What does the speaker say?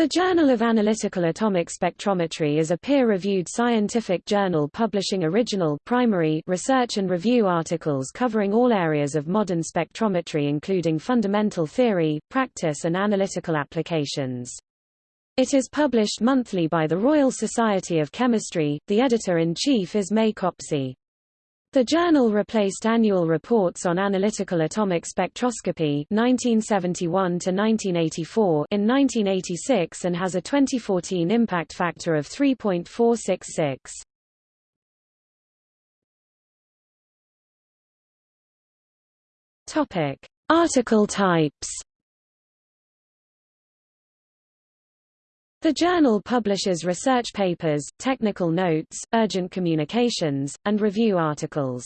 The Journal of Analytical Atomic Spectrometry is a peer-reviewed scientific journal publishing original primary research and review articles covering all areas of modern spectrometry including fundamental theory, practice and analytical applications. It is published monthly by the Royal Society of Chemistry. The editor-in-chief is May Copsey. The journal replaced annual reports on analytical atomic spectroscopy 1971 to 1984 in 1986 and has a 2014 impact factor of 3.466. Topic: Article types The journal publishes research papers, technical notes, urgent communications, and review articles.